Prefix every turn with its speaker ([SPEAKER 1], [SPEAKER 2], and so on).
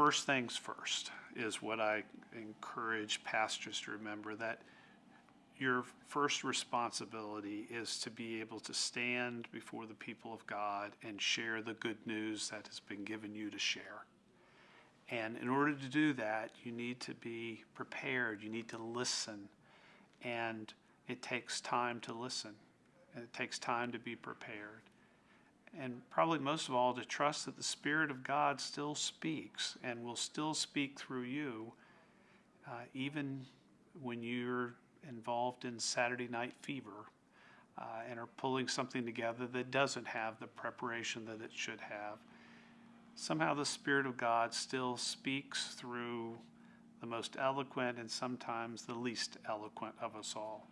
[SPEAKER 1] first things first is what I encourage pastors to remember that your first responsibility is to be able to stand before the people of God and share the good news that has been given you to share. And in order to do that, you need to be prepared, you need to listen, and it takes time to listen, and it takes time to be prepared. And probably most of all, to trust that the Spirit of God still speaks and will still speak through you, uh, even when you're involved in Saturday night fever uh, and are pulling something together that doesn't have the preparation that it should have. Somehow the Spirit of God still speaks through the most eloquent and sometimes the least eloquent of us all.